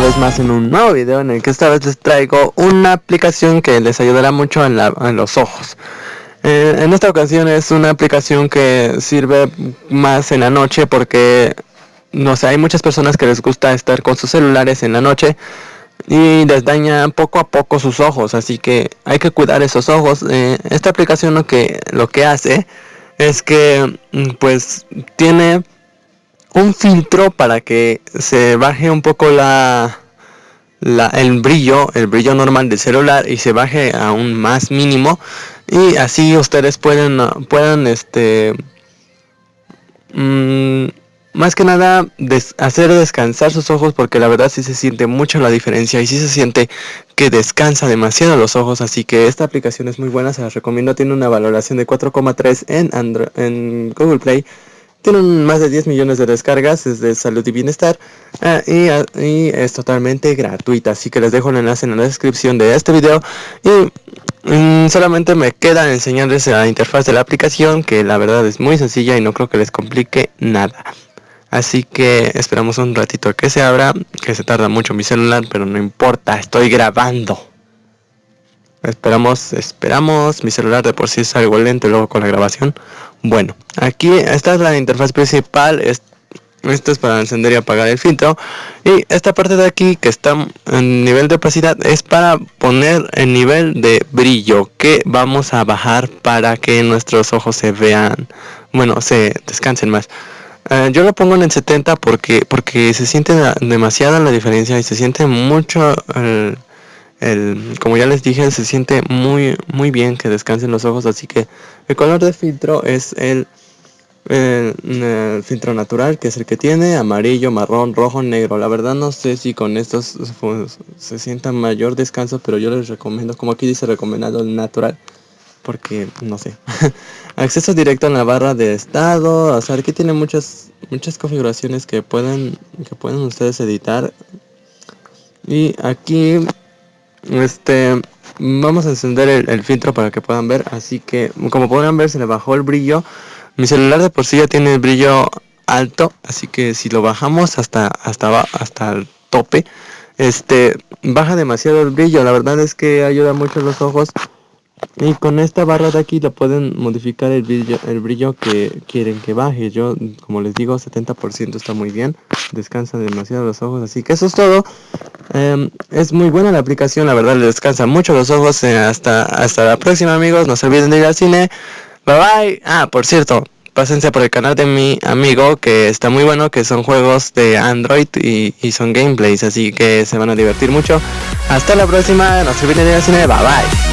vez más en un nuevo video en el que esta vez les traigo una aplicación que les ayudará mucho en, los ojos. Eh, en esta ocasión es una aplicación que sirve más en la noche porque no sé, hay muchas personas que les gusta estar con sus celulares en la noche y les daña poco a poco sus ojos, así que hay que cuidar esos ojos. Eh, esta aplicación lo que, lo que hace es que mm, pues tiene un filtro para que se baje un poco la, el brillo, el brillo normal del celular y se baje a un más mínimo. Y así ustedes pueden, puedan este mm, más que nada hacer descansar sus ojos porque la verdad sí se siente mucho la diferencia y sí se siente que descansa demasiado los ojos. Así que esta aplicación es muy buena se las recomiendo. Tiene una valoración de 4,3 en, en Google Play tienen más de 10 millones de descargas, es de salud y bienestar ah, ah, y, es totalmente gratuita. Así que les dejo el enlace en la descripción de este video. Y mm, solamente me queda enseñarles la interfaz de la aplicación, que la verdad es muy sencilla y no creo que les complique nada. Así que esperamos un ratito que se abra, que se tarda mucho mi celular, pero no importa, estoy grabando. Esperamos, esperamos, mi celular de por sí es algo lento luego con la grabación. Bueno, aquí esta es la interfaz principal, esto es para encender y apagar el filtro. Y esta parte de aquí que está en nivel de opacidad es para poner el nivel de brillo que vamos a bajar para que nuestros ojos se vean, bueno, se descansen más. Eh, yo lo pongo en el 70 porque, porque se siente demasiada la diferencia y se siente mucho el como ya les dije, se siente muy, muy bien que descansen los ojos, así que el color de filtro es el, filtro natural, que es el que tiene amarillo, marrón, rojo, negro. La verdad no sé si con estos se sienta mayor descanso, pero yo les recomiendo, como aquí dice recomendado el natural, porque no sé. Acceso directo en la barra de estado, o sea, aquí tiene muchas, muchas configuraciones que pueden, que pueden ustedes editar. Y aquí este, vamos a encender el, filtro para que puedan ver. Así que, como podrán ver, se le bajó el brillo. Mi celular de por sí ya tiene el brillo alto, así que si lo bajamos hasta hasta hasta el tope, este baja demasiado el brillo. La verdad es que ayuda mucho los ojos y con esta barra de aquí lo pueden modificar el brillo, el brillo que quieren que baje. Yo, como les digo, 70% está muy bien. Descansa demasiado los ojos. Así que eso es todo. Em, es muy buena la aplicación, la verdad le descansa mucho los ojos. Eh, hasta, hasta la próxima amigos. No se olviden de ir al cine. Bye bye. Ah, por cierto, pásense por el canal de mi amigo que está muy bueno, que son juegos de Android y, y son gameplays. Así que se van a divertir mucho. Hasta la próxima. No se olviden de ir al cine. Bye bye.